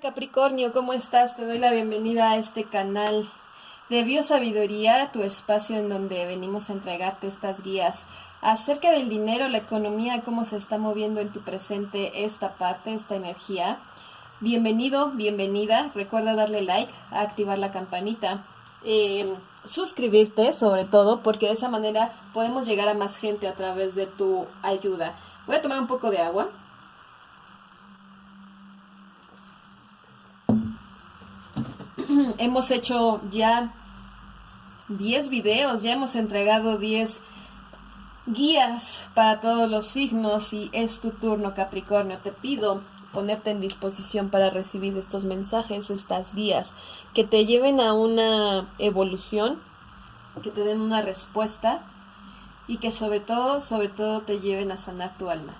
Capricornio, ¿cómo estás? Te doy la bienvenida a este canal de Biosabiduría, tu espacio en donde venimos a entregarte estas guías acerca del dinero, la economía, cómo se está moviendo en tu presente esta parte, esta energía. Bienvenido, bienvenida. Recuerda darle like, activar la campanita, eh, suscribirte sobre todo, porque de esa manera podemos llegar a más gente a través de tu ayuda. Voy a tomar un poco de agua. Hemos hecho ya 10 videos, ya hemos entregado 10 guías para todos los signos y es tu turno Capricornio. Te pido ponerte en disposición para recibir estos mensajes, estas guías, que te lleven a una evolución, que te den una respuesta y que sobre todo, sobre todo te lleven a sanar tu alma.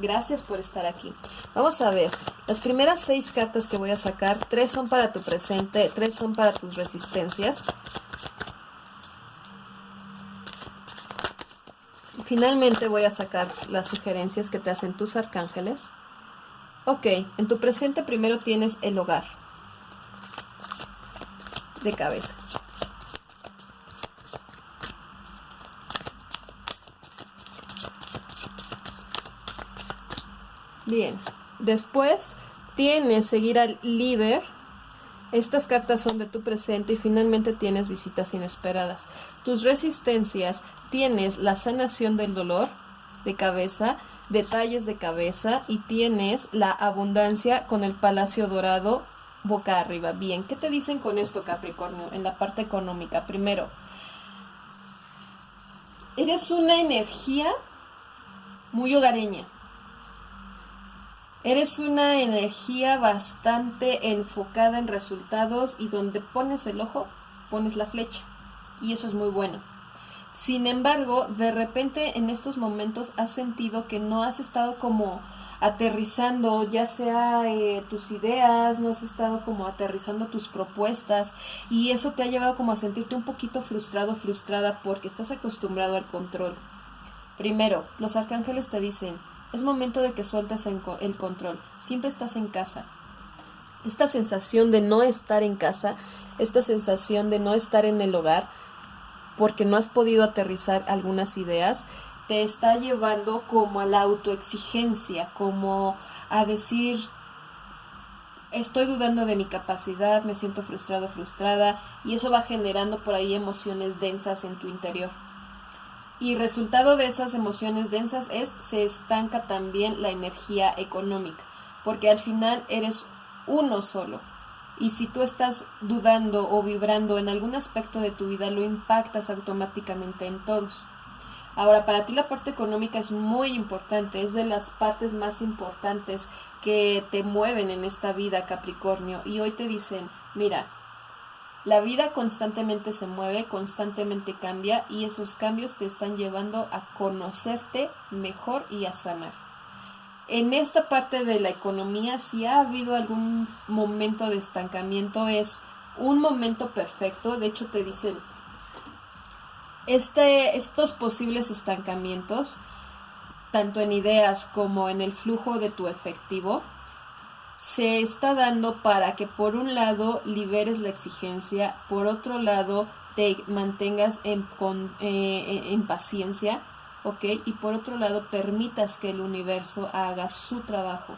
Gracias por estar aquí. Vamos a ver, las primeras seis cartas que voy a sacar, tres son para tu presente, tres son para tus resistencias. Finalmente voy a sacar las sugerencias que te hacen tus arcángeles. Ok, en tu presente primero tienes el hogar de cabeza. Bien, después tienes seguir al líder. Estas cartas son de tu presente y finalmente tienes visitas inesperadas. Tus resistencias tienes la sanación del dolor de cabeza, detalles de cabeza y tienes la abundancia con el palacio dorado boca arriba. Bien, ¿qué te dicen con esto Capricornio en la parte económica? Primero, eres una energía muy hogareña Eres una energía bastante enfocada en resultados y donde pones el ojo, pones la flecha. Y eso es muy bueno. Sin embargo, de repente en estos momentos has sentido que no has estado como aterrizando ya sea eh, tus ideas, no has estado como aterrizando tus propuestas y eso te ha llevado como a sentirte un poquito frustrado, frustrada porque estás acostumbrado al control. Primero, los arcángeles te dicen, es momento de que sueltes el control. Siempre estás en casa. Esta sensación de no estar en casa, esta sensación de no estar en el hogar, porque no has podido aterrizar algunas ideas, te está llevando como a la autoexigencia, como a decir, estoy dudando de mi capacidad, me siento frustrado, frustrada, y eso va generando por ahí emociones densas en tu interior. Y resultado de esas emociones densas es se estanca también la energía económica, porque al final eres uno solo. Y si tú estás dudando o vibrando en algún aspecto de tu vida, lo impactas automáticamente en todos. Ahora, para ti la parte económica es muy importante, es de las partes más importantes que te mueven en esta vida, Capricornio. Y hoy te dicen, mira, la vida constantemente se mueve, constantemente cambia y esos cambios te están llevando a conocerte mejor y a sanar. En esta parte de la economía, si ha habido algún momento de estancamiento, es un momento perfecto. De hecho, te dicen, este, estos posibles estancamientos, tanto en ideas como en el flujo de tu efectivo, se está dando para que por un lado liberes la exigencia, por otro lado te mantengas eh, en paciencia, ¿ok? Y por otro lado permitas que el universo haga su trabajo.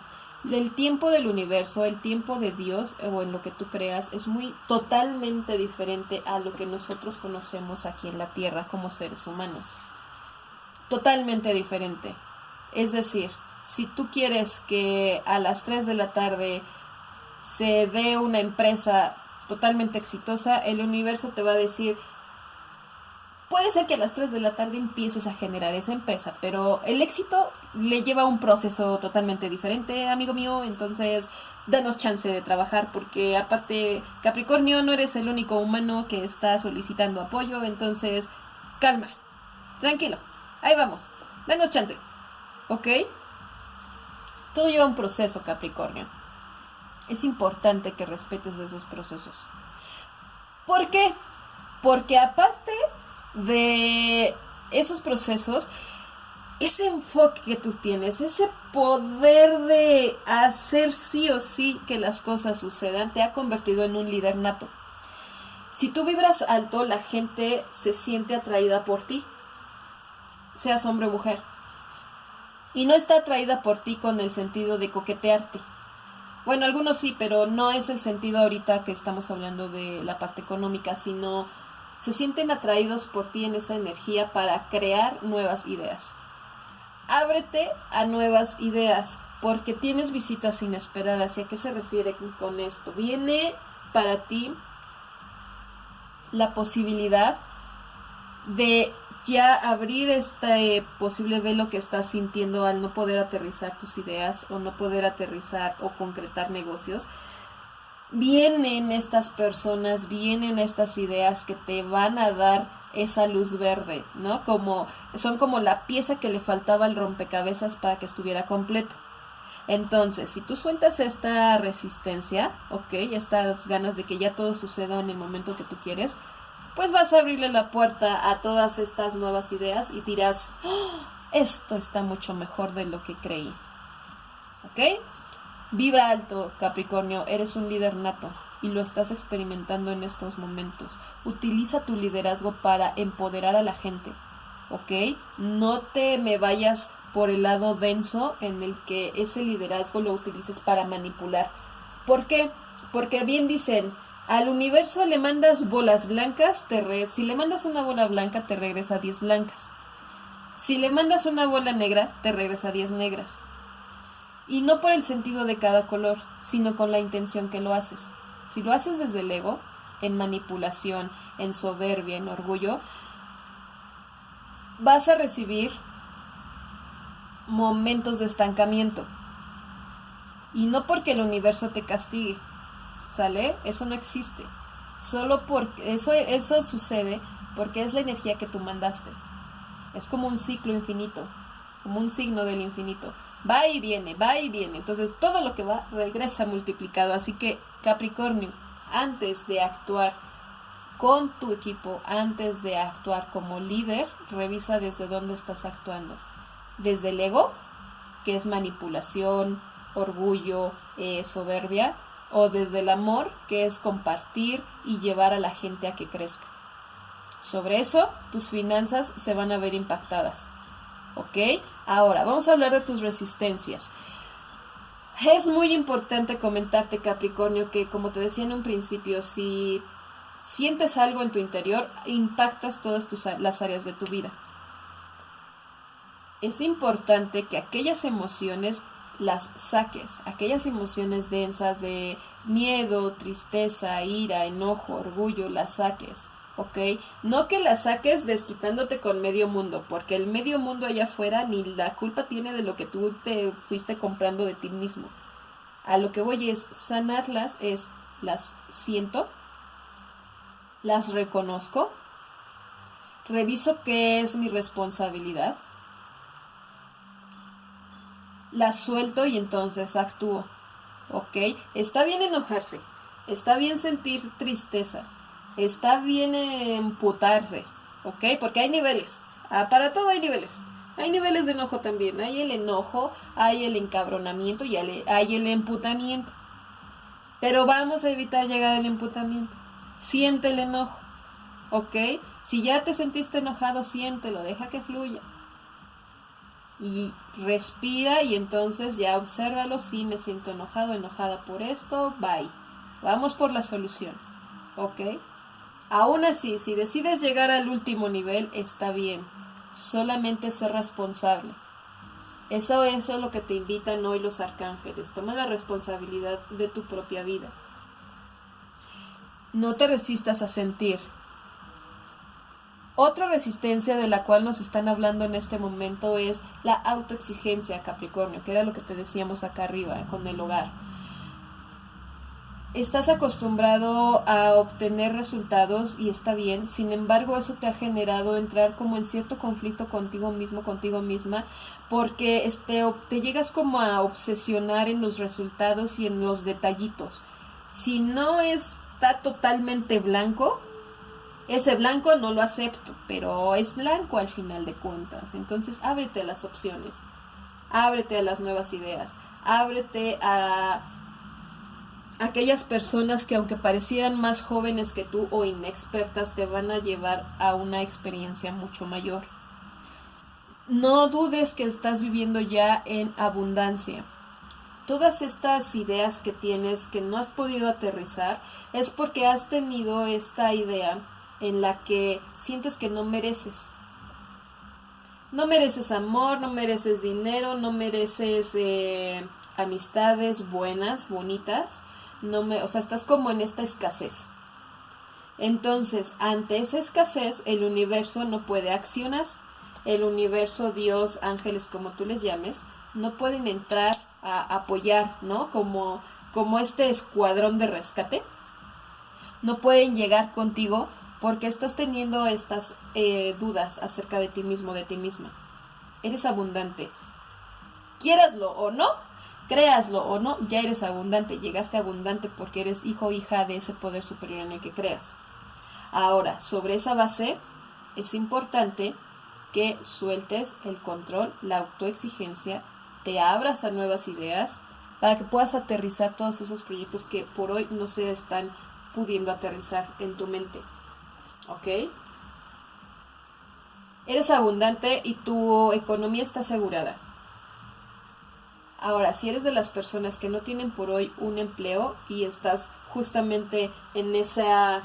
El tiempo del universo, el tiempo de Dios o en lo que tú creas es muy totalmente diferente a lo que nosotros conocemos aquí en la Tierra como seres humanos. Totalmente diferente. Es decir, si tú quieres que a las 3 de la tarde se dé una empresa totalmente exitosa, el universo te va a decir, puede ser que a las 3 de la tarde empieces a generar esa empresa, pero el éxito le lleva un proceso totalmente diferente, amigo mío, entonces danos chance de trabajar porque aparte Capricornio no eres el único humano que está solicitando apoyo, entonces calma, tranquilo, ahí vamos, danos chance, ¿ok? Todo lleva un proceso, Capricornio. Es importante que respetes esos procesos. ¿Por qué? Porque aparte de esos procesos, ese enfoque que tú tienes, ese poder de hacer sí o sí que las cosas sucedan, te ha convertido en un líder nato. Si tú vibras alto, la gente se siente atraída por ti, seas hombre o mujer. Y no está atraída por ti con el sentido de coquetearte. Bueno, algunos sí, pero no es el sentido ahorita que estamos hablando de la parte económica, sino se sienten atraídos por ti en esa energía para crear nuevas ideas ábrete a nuevas ideas, porque tienes visitas inesperadas. ¿Y a qué se refiere con esto? Viene para ti la posibilidad de ya abrir este posible velo que estás sintiendo al no poder aterrizar tus ideas o no poder aterrizar o concretar negocios. Vienen estas personas, vienen estas ideas que te van a dar esa luz verde, ¿no? Como son como la pieza que le faltaba al rompecabezas para que estuviera completo. Entonces, si tú sueltas esta resistencia, ok, estas ganas de que ya todo suceda en el momento que tú quieres, pues vas a abrirle la puerta a todas estas nuevas ideas y dirás, ¡Oh! esto está mucho mejor de lo que creí. ¿Ok? Vibra alto, Capricornio, eres un líder nato y lo estás experimentando en estos momentos. Utiliza tu liderazgo para empoderar a la gente, ¿ok? No te me vayas por el lado denso en el que ese liderazgo lo utilices para manipular. ¿Por qué? Porque bien dicen, al universo le mandas bolas blancas, te si le mandas una bola blanca te regresa 10 blancas. Si le mandas una bola negra, te regresa 10 negras. Y no por el sentido de cada color, sino con la intención que lo haces. Si lo haces desde el ego, en manipulación, en soberbia, en orgullo, vas a recibir momentos de estancamiento. Y no porque el universo te castigue, ¿sale? Eso no existe. Solo porque eso, eso sucede porque es la energía que tú mandaste. Es como un ciclo infinito, como un signo del infinito. Va y viene, va y viene. Entonces todo lo que va regresa multiplicado. Así que Capricornio, antes de actuar con tu equipo, antes de actuar como líder, revisa desde dónde estás actuando. Desde el ego, que es manipulación, orgullo, eh, soberbia, o desde el amor, que es compartir y llevar a la gente a que crezca. Sobre eso, tus finanzas se van a ver impactadas. ¿Ok? Ahora, vamos a hablar de tus resistencias. Es muy importante comentarte, Capricornio, que como te decía en un principio, si sientes algo en tu interior, impactas todas tus, las áreas de tu vida. Es importante que aquellas emociones las saques, aquellas emociones densas de miedo, tristeza, ira, enojo, orgullo, las saques. ¿ok? No que la saques desquitándote con medio mundo, porque el medio mundo allá afuera ni la culpa tiene de lo que tú te fuiste comprando de ti mismo. A lo que voy es sanarlas, es las siento, las reconozco, reviso qué es mi responsabilidad, las suelto y entonces actúo. ¿Ok? Está bien enojarse, está bien sentir tristeza, está bien emputarse, ¿ok? Porque hay niveles. Ah, para todo hay niveles. Hay niveles de enojo también. Hay el enojo, hay el encabronamiento y hay el emputamiento. Pero vamos a evitar llegar al emputamiento. Siente el enojo, ¿ok? Si ya te sentiste enojado, siéntelo, deja que fluya. Y respira y entonces ya obsérvalo. Si me siento enojado, enojada por esto, bye. Vamos por la solución, ¿ok? Aún así, si decides llegar al último nivel, está bien. Solamente ser responsable. Eso, eso es lo que te invitan hoy los arcángeles. Toma la responsabilidad de tu propia vida. No te resistas a sentir. Otra resistencia de la cual nos están hablando en este momento es la autoexigencia, Capricornio, que era lo que te decíamos acá arriba con el hogar estás acostumbrado a obtener resultados y está bien, sin embargo eso te ha generado entrar como en cierto conflicto contigo mismo, contigo misma, porque este, te llegas como a obsesionar en los resultados y en los detallitos. Si no está totalmente blanco, ese blanco no lo acepto, pero es blanco al final de cuentas. Entonces, ábrete a las opciones, ábrete a las nuevas ideas, ábrete a aquellas personas que aunque parecieran más jóvenes que tú o inexpertas, te van a llevar a una experiencia mucho mayor. No dudes que estás viviendo ya en abundancia. Todas estas ideas que tienes que no has podido aterrizar es porque has tenido esta idea en la que sientes que no mereces. No mereces amor, no mereces dinero, no mereces eh, amistades buenas, bonitas. No me, o sea, estás como en esta escasez. Entonces, ante esa escasez, el universo no puede accionar. El universo, Dios, ángeles, como tú les llames, no pueden entrar a apoyar, ¿no? Como, como este escuadrón de rescate. No pueden llegar contigo porque estás teniendo estas eh, dudas acerca de ti mismo, de ti misma. Eres abundante. Quieraslo o no, créaslo o no, ya eres abundante. Llegaste abundante porque eres hijo o hija de ese poder superior en el que creas. Ahora, sobre esa base, es importante que sueltes el control, la autoexigencia, te abras a nuevas ideas para que puedas aterrizar todos esos proyectos que por hoy no se están pudiendo aterrizar en tu mente. ¿Ok? Eres abundante y tu economía está asegurada. Ahora, si eres de las personas que no tienen por hoy un empleo y estás justamente en esa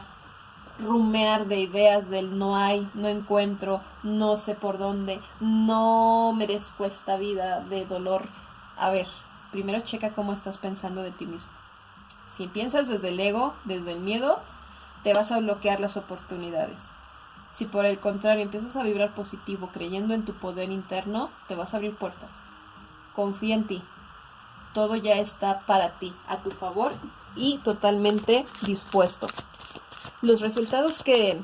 rumear de ideas del no hay, no encuentro, no sé por dónde, no merezco esta vida de dolor. A ver, primero checa cómo estás pensando de ti mismo. Si piensas desde el ego, desde el miedo, te vas a bloquear las oportunidades. Si por el contrario empiezas a vibrar positivo creyendo en tu poder interno, te vas a abrir puertas. Confía en ti. Todo ya está para ti, a tu favor y totalmente dispuesto. Los resultados que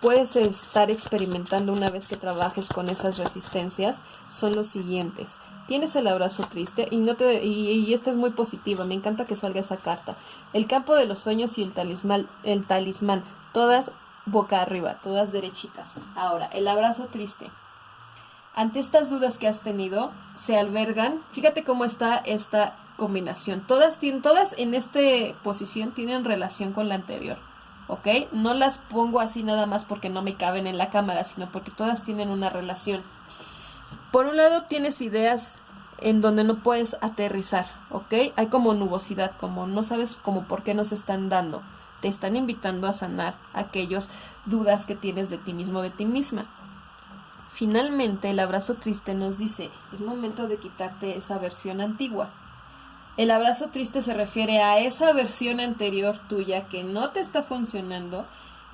puedes estar experimentando una vez que trabajes con esas resistencias son los siguientes tienes el abrazo triste y no te y, esta es muy positiva, me encanta que salga esa carta. El campo de los sueños y el talismán, el talismán, todas boca arriba, todas derechitas. Ahora, el abrazo triste. Ante estas dudas que has tenido, se albergan, fíjate cómo está esta combinación. Todas tienen todas en esta posición tienen relación con la anterior. ¿Ok? No las pongo así nada más porque no me caben en la cámara, sino porque todas tienen una relación. Por un lado tienes ideas en donde no puedes aterrizar, ¿ok? Hay como nubosidad, como no sabes como por qué nos están dando. Te están invitando a sanar aquellas dudas que tienes de ti mismo, de ti misma. Finalmente, el abrazo triste nos dice, es momento de quitarte esa versión antigua. El abrazo triste se refiere a esa versión anterior tuya que no te está funcionando,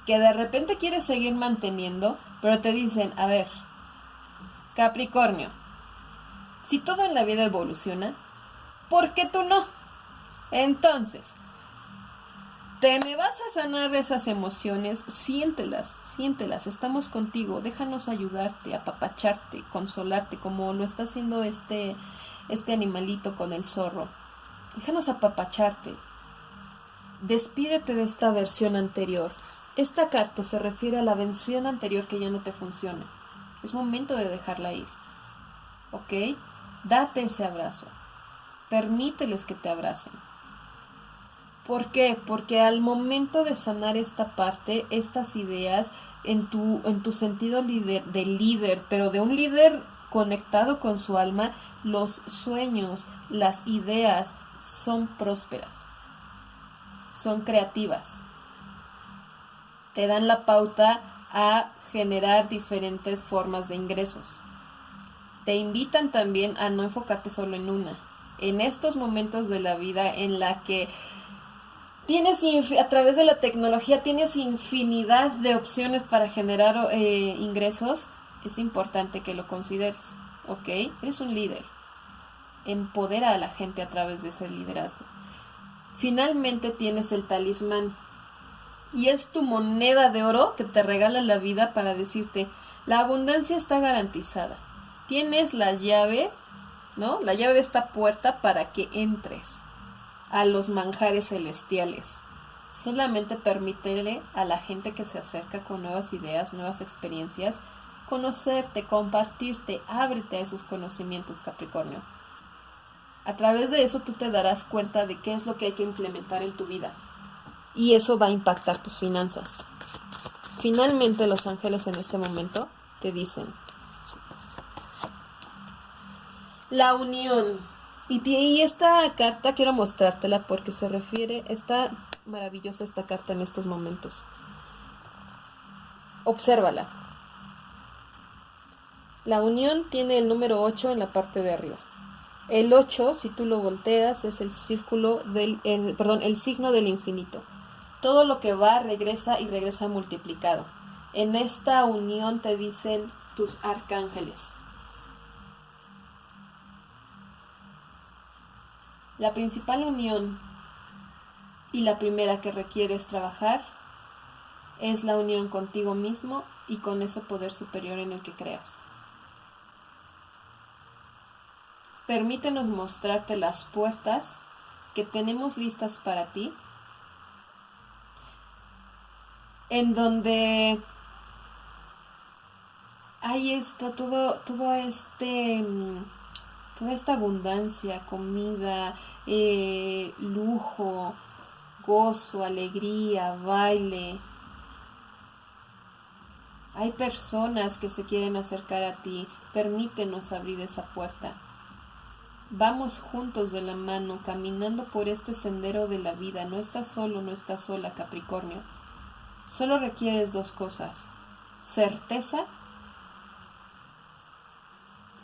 que de repente quieres seguir manteniendo, pero te dicen, a ver, Capricornio, si todo en la vida evoluciona, ¿por qué tú no? Entonces, te me vas a sanar esas emociones, siéntelas, siéntelas, estamos contigo, déjanos ayudarte, apapacharte, consolarte, como lo está haciendo este, este animalito con el zorro. Déjanos apapacharte. Despídete de esta versión anterior. Esta carta se refiere a la versión anterior que ya no te funciona. Es momento de dejarla ir. ¿Ok? Date ese abrazo. Permíteles que te abracen. ¿Por qué? Porque al momento de sanar esta parte, estas ideas, en tu, en tu sentido líder, de líder, pero de un líder conectado con su alma, los sueños, las ideas son prósperas, son creativas, te dan la pauta a generar diferentes formas de ingresos. Te invitan también a no enfocarte solo en una. En estos momentos de la vida en la que tienes a través de la tecnología tienes infinidad de opciones para generar eh, ingresos, es importante que lo consideres, ¿ok? Eres un líder. Empodera a la gente a través de ese liderazgo. Finalmente tienes el talismán y es tu moneda de oro que te regala la vida para decirte, la abundancia está garantizada. Tienes la llave, ¿no? La llave de esta puerta para que entres a los manjares celestiales. Solamente permítele a la gente que se acerca con nuevas ideas, nuevas experiencias, conocerte, compartirte, ábrete a esos conocimientos, Capricornio. A través de eso tú te darás cuenta de qué es lo que hay que implementar en tu vida. Y eso va a impactar tus finanzas. Finalmente los ángeles en este momento te dicen, la unión. Y, esta carta quiero mostrártela porque se refiere, está maravillosa esta carta en estos momentos. Obsérvala. La unión tiene el número 8 en la parte de arriba. El 8, si tú lo volteas, es el círculo del, perdón, el signo del infinito. Todo lo que va regresa y regresa multiplicado. En esta unión te dicen tus arcángeles. La principal unión y la primera que requieres trabajar es la unión contigo mismo y con ese poder superior en el que creas. Permítenos mostrarte las puertas que tenemos listas para ti, en donde ahí está todo, todo este, toda esta abundancia, comida, eh, lujo, gozo, alegría, baile. Hay personas que se quieren acercar a ti, permítenos abrir esa puerta. Vamos juntos de la mano, caminando por este sendero de la vida. No estás solo, no estás sola, Capricornio. Solo requieres dos cosas, certeza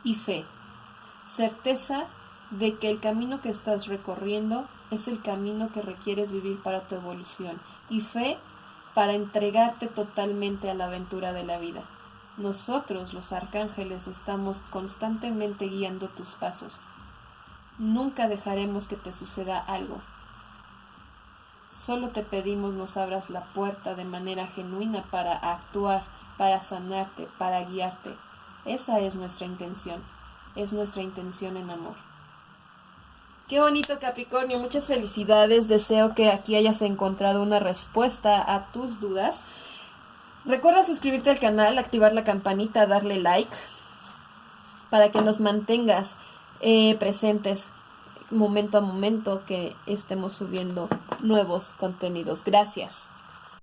y fe. Certeza de que el camino que estás recorriendo es el camino que requieres vivir para tu evolución y fe para entregarte totalmente a la aventura de la vida. Nosotros, los arcángeles, estamos constantemente guiando tus pasos. Nunca dejaremos que te suceda algo. Solo te pedimos nos abras la puerta de manera genuina para actuar, para sanarte, para guiarte. Esa es nuestra intención. Es nuestra intención en amor. Qué bonito Capricornio, muchas felicidades. Deseo que aquí hayas encontrado una respuesta a tus dudas. Recuerda suscribirte al canal, activar la campanita, darle like para que nos mantengas eh, presentes momento a momento que estemos subiendo nuevos contenidos. Gracias.